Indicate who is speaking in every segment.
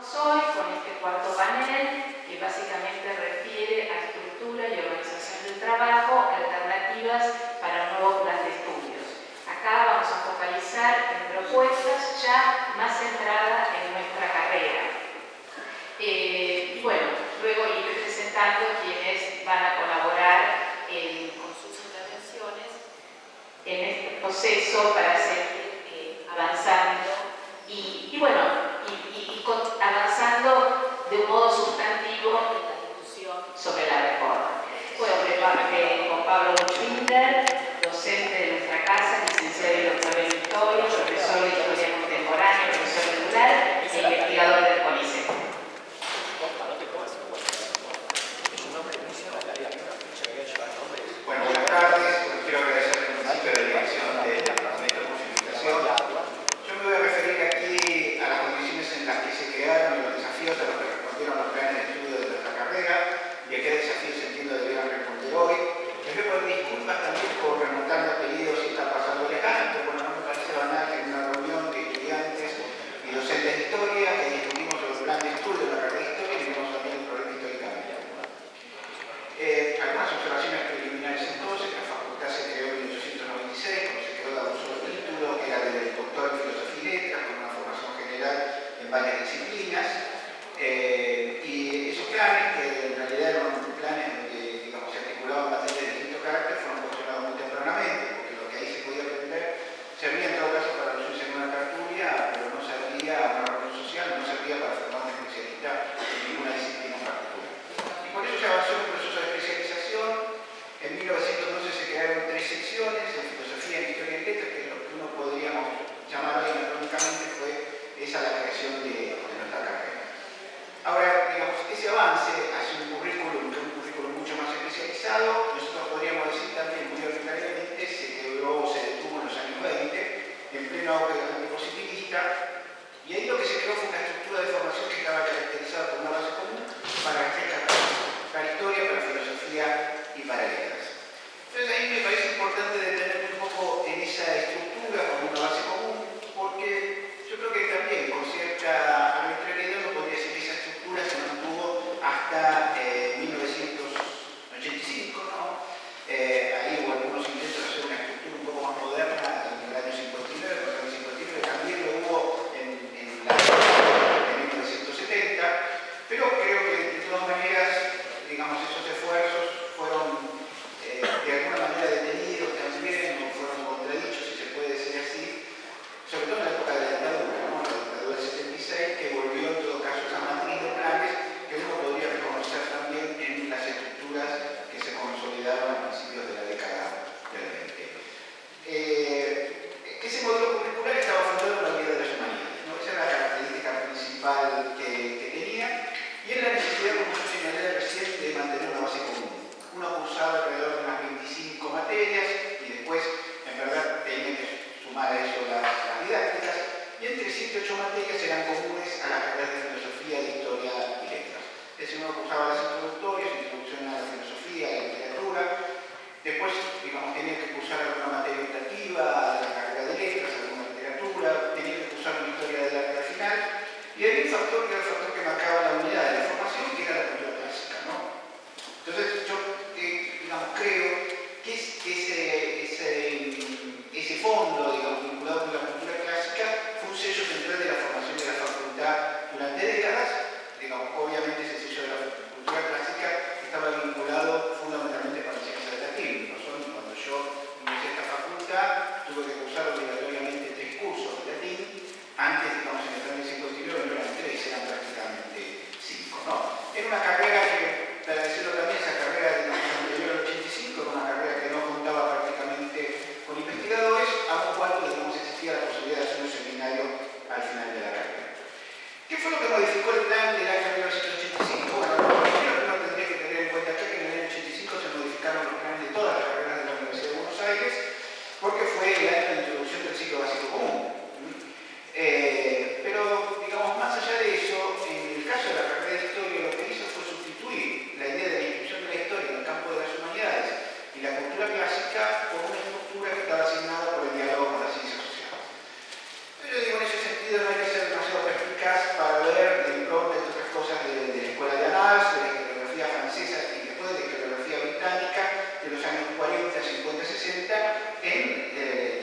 Speaker 1: hoy con este cuarto panel que básicamente refiere a estructura y organización del trabajo, alternativas para nuevos planes de estudios. Acá vamos a focalizar en propuestas ya más centradas en nuestra carrera. Eh, y bueno, luego iré presentando quienes van a colaborar con sus intervenciones en este proceso para seguir eh, avanzando y, y bueno, con,
Speaker 2: a las know,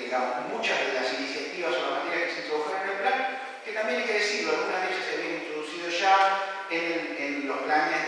Speaker 2: digamos, muchas de las iniciativas o las materias que se introdujeron en el plan, que también hay que decirlo, algunas de ellas se habían introducido ya en, en los planes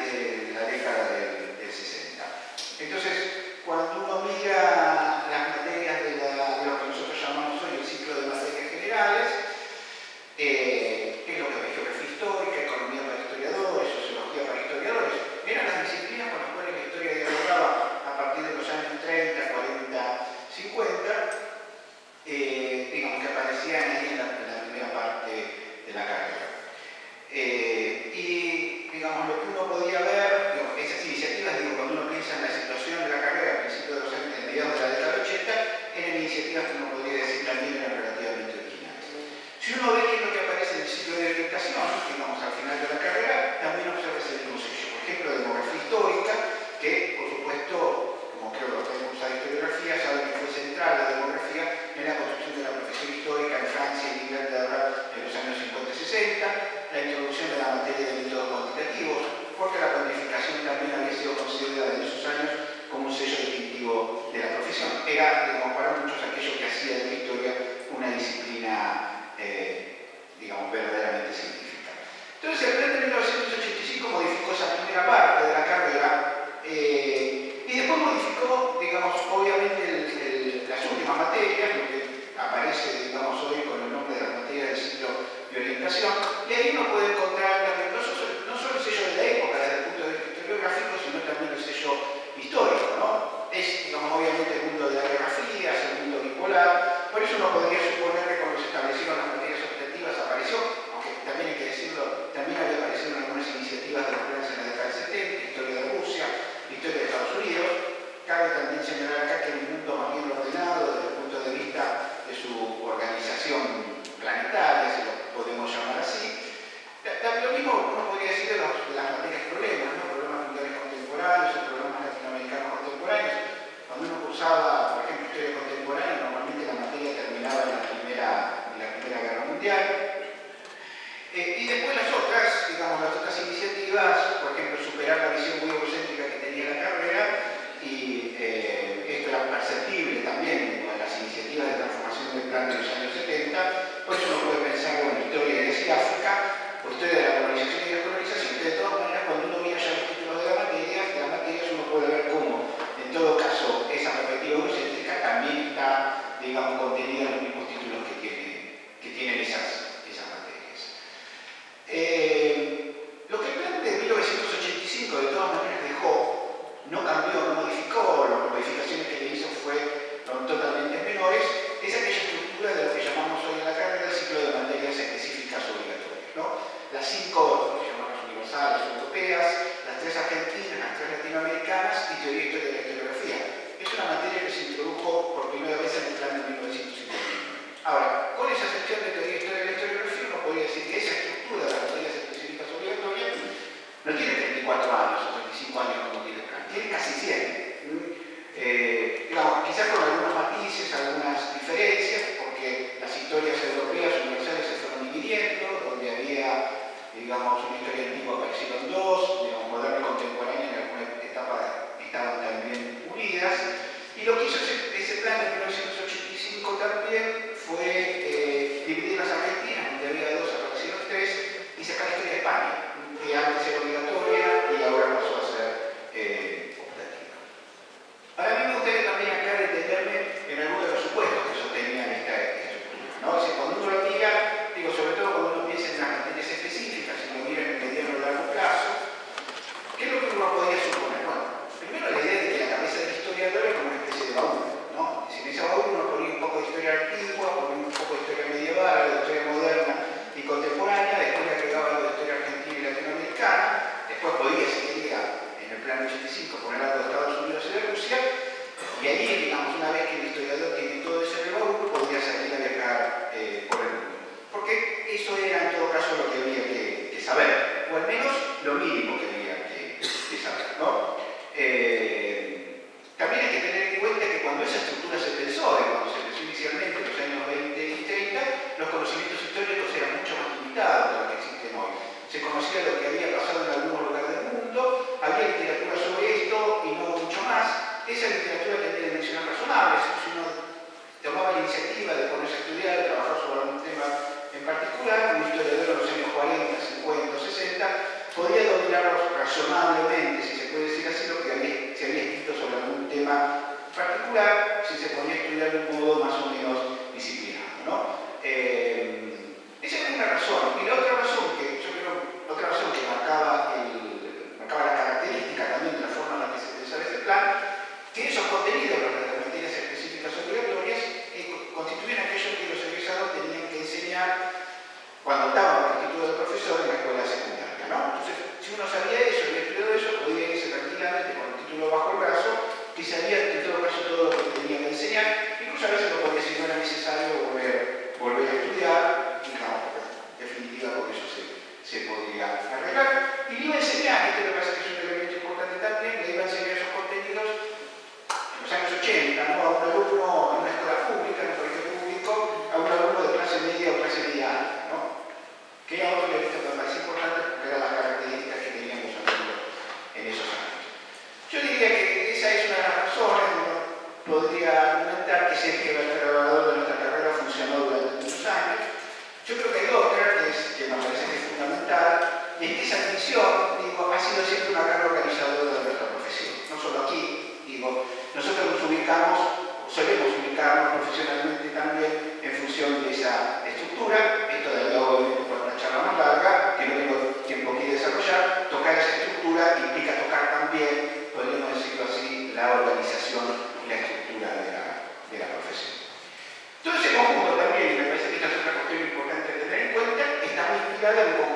Speaker 2: de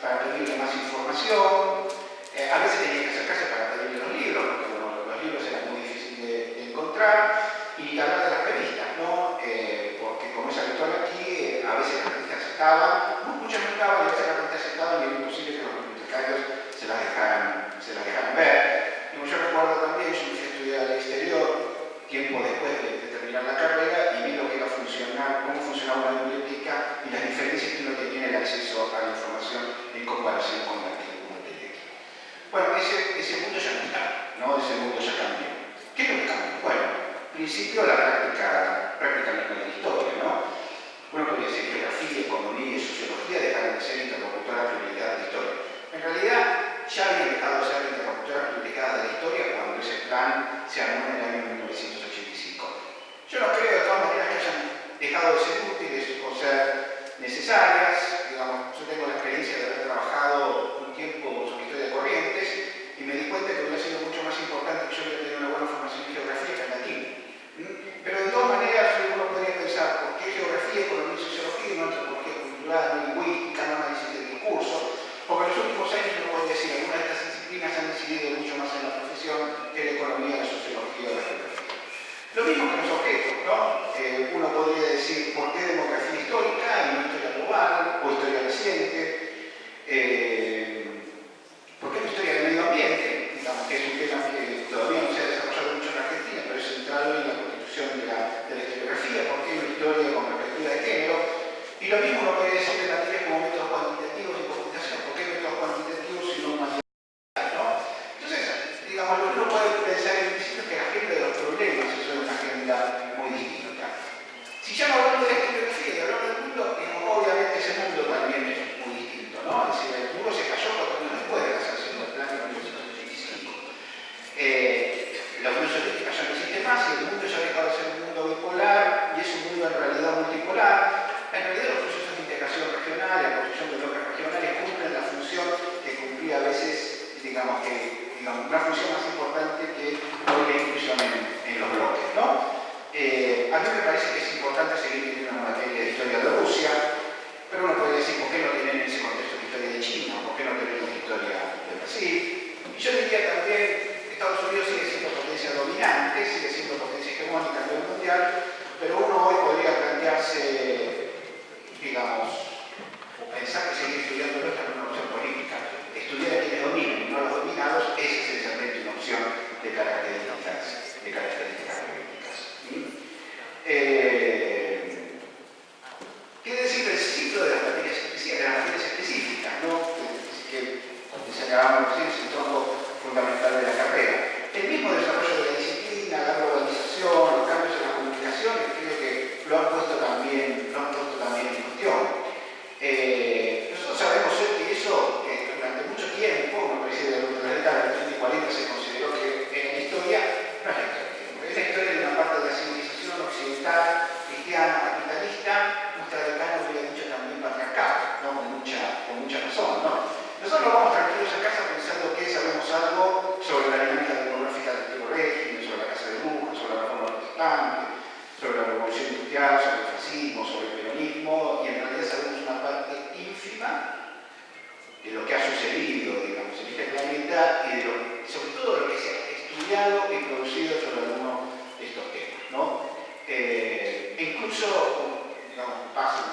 Speaker 2: para pedirle más información, eh, a veces tenía que acercarse para pedirle los libros, porque los libros eran muy difíciles de, encontrar, y hablar de las revistas, ¿no? Eh, porque como es habitual aquí, eh, a veces las revistas estaban, una función más importante que hoy la inclusión en, los bloques. ¿no? Eh, a mí me parece que es importante seguir teniendo una materia de historia de Rusia, pero uno podría decir, ¿por qué no tienen en ese contexto de historia de China? ¿Por qué no tenemos historia de Brasil? Y yo diría también, Estados Unidos sigue siendo potencia dominante, sigue siendo potencia hegemónica a nivel mundial, pero uno hoy podría plantearse, digamos, o pensar que seguir estudiando llamamos el fundamental y sobre todo lo que se ha estudiado y producido sobre algunos de estos temas. ¿no? Eh, incluso, digamos, paso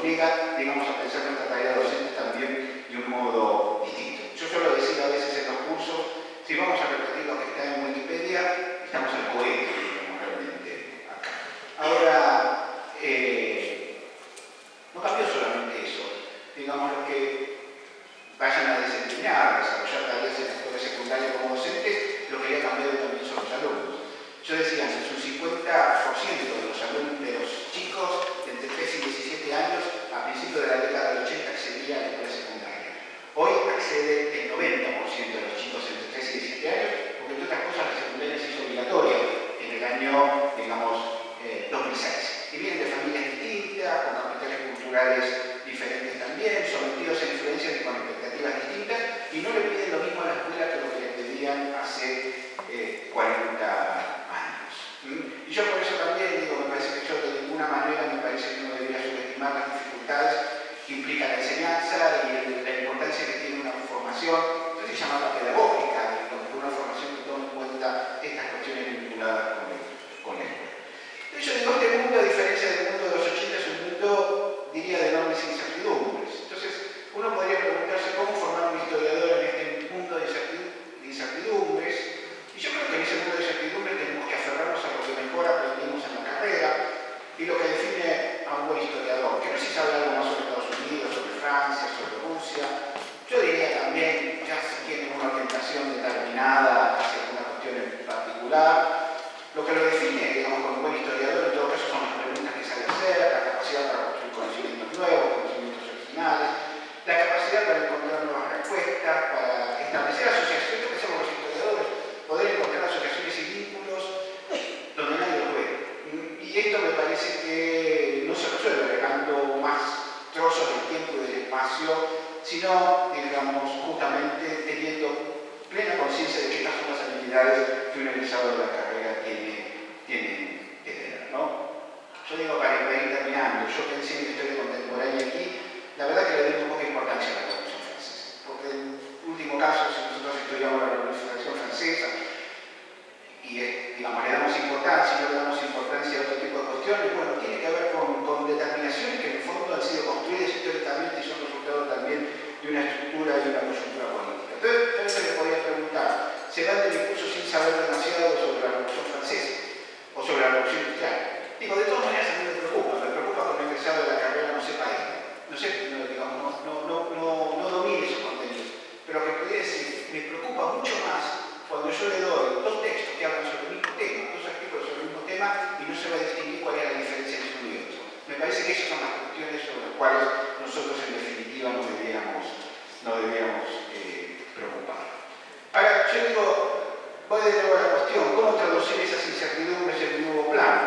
Speaker 2: obliga, digamos, a pensar nuestra tarea docente también de un modo diferentes también, sometidos a e influencias y con expectativas distintas, y no le piden. situación determinada nosotros en definitiva no debíamos, eh, preocupar. Ahora, yo digo, voy de nuevo a la cuestión, ¿cómo traducir esas incertidumbres en un nuevo plan?